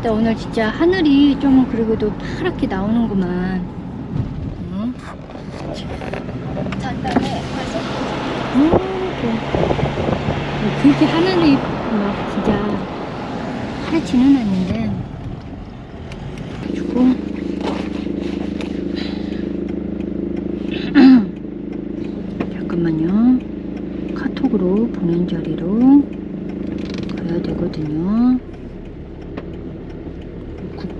근데 오늘 진짜 하늘이 좀 그리고도 파랗게 나오는구만. 응? 과속 음, 그래. 그렇게 하늘이 막 진짜 파랗지는 않는데. 그래가지고. 잠깐만요. 카톡으로 보낸 자리로 가야 되거든요.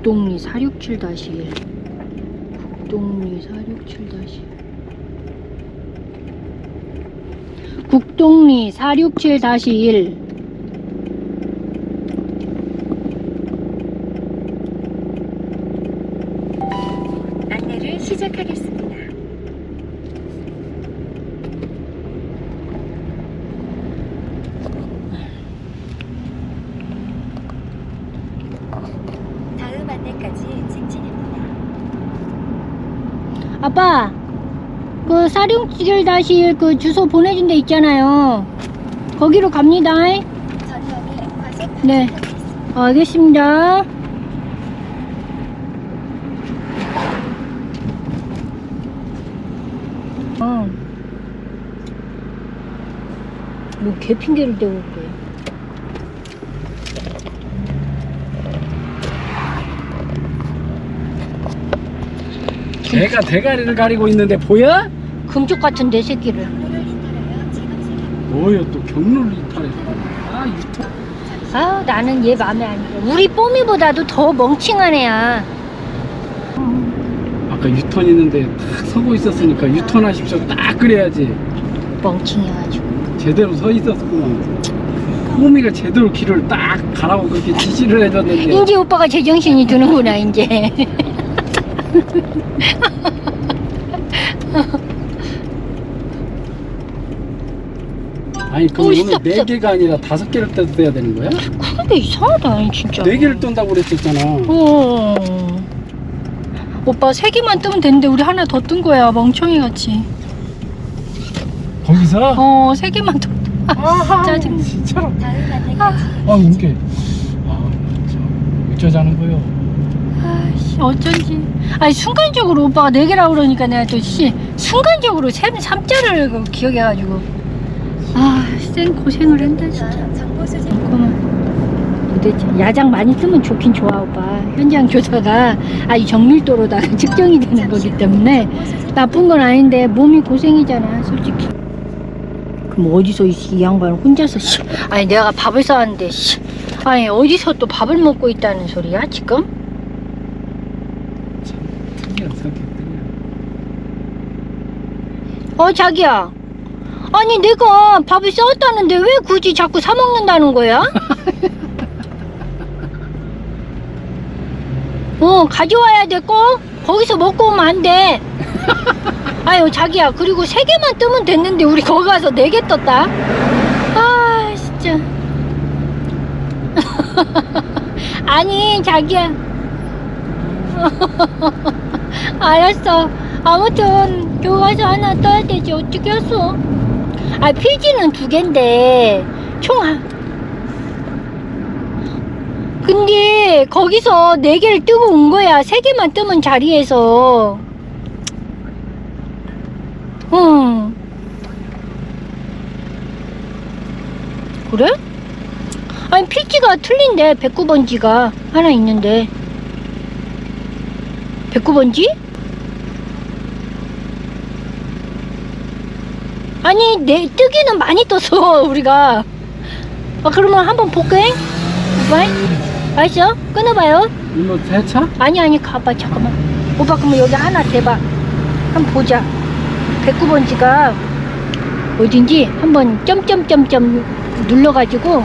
국동리 467-1 국동리 467-1 국동리 467-1 안내를 시작하겠습니다. 다음 안내까지 직진입니다. 아빠 그467-1그 주소 보내준 데 있잖아요 거기로 갑니다 네. 알겠습니다 어. 뭐 개 핑계를 대고 그래 개가 대가리를 가리고 있는데 보여? 금쪽 같은 내 새끼를. 뭐야 또 경로를 이탈했어 아 유통 아 나는 얘 맘에 안 들어. 우리 뽀미보다도 더 멍청한 애야. 아까 유턴 있는데 딱 서고 있었으니까 유턴하십시오. 딱 그래야지. 멍청해가지고. 제대로 서 있었구만. 호미가 제대로 길을 딱 가라고 그렇게 지시를 해줬는데. 이제 오빠가 제정신이 드는구나 이제 아니 그럼 어, 오늘 스톱, 네. 개가 아니라 다섯 개를 떠야 되는 거야? 그게 이상하다 아니, 진짜 네 개를 떤다고 그랬었잖아 어. 오빠 세 개만 뜨면 되는데 우리 하나 더 뜬 거야 멍청이 같이 거기서? 어세 개만 더 아하, 짜증나. 진짜로 아 이게 아 참, 어쩌자는 거요 아씨 어쩐지. 아니 순간적으로 오빠가 네 개라고 그러니까 내가 또 씨 순간적으로 세, 삼자를 그 기억해가지고. 아쌩 고생을 한다 진짜. 잠깐만 도대체 야장 많이 뜨면 좋긴 좋아 오빠. 현장 조사가. 아이 정밀도로다가 측정이 되는 거기 때문에 나쁜 건 아닌데 몸이 고생이잖아 솔직히. 그럼 어디서 이, 이 양반은 혼자서 씨, 아니 내가 밥을 싸왔는데 씨, 아니 어디서 또 밥을 먹고 있다는 소리야 지금? 참 특이한 성격들이야 어 자기야. 아니 내가 밥을 싸웠다는데 왜 굳이 자꾸 사 먹는다는 거야? 어 가져와야 되고 거기서 먹고 오면 안돼. 아유 자기야. 그리고 세 개만 뜨면 됐는데 우리 거기 가서 네 개 떴다. 아 진짜. 아니 자기야. 알았어 아무튼 교가서 하나 떠야 되지. 어떻게 했어 아 필지는 두 갠데 총 한... 근데 거기서 네 개를 뜨고 온 거야. 세 개만 뜨면 자리에서. 응. 그래? 아니 필지가 틀린데. 109번지가 하나 있는데. 109번지? 아니 내 뜨기는 많이 떴어 우리가. 아 그러면 한번 볼게. 오빠 알았어? 끊어봐요. 이거 세차? 아니 아니 가봐 잠깐만. 오빠 그러면 여기 하나 대봐. 한번 보자. 109번지가 어딘지 한번 점점점점 눌러가지고.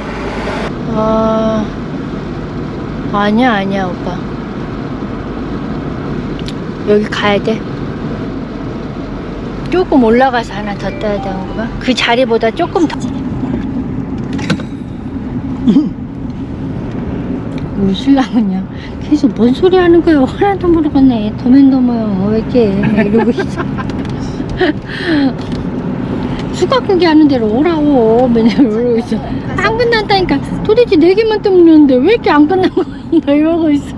아 아니야 아니야 오빠. 여기 가야 돼 조금 올라가서 하나 더 떠야 되는 거봐. 그 자리보다 조금 더. 우리 신랑은요 계속 뭔 소리 하는 거예요 하나도 모르겠네. 더맨더머요. 왜 이렇게? 이러고 있어. 수각고기 하는 대로 오라고. 맨날 이러고 있어. 안 끝난다니까. 도대체 네 개만 뜨면 되는데 왜 이렇게 안 끝난 거야? 나 이러고 있어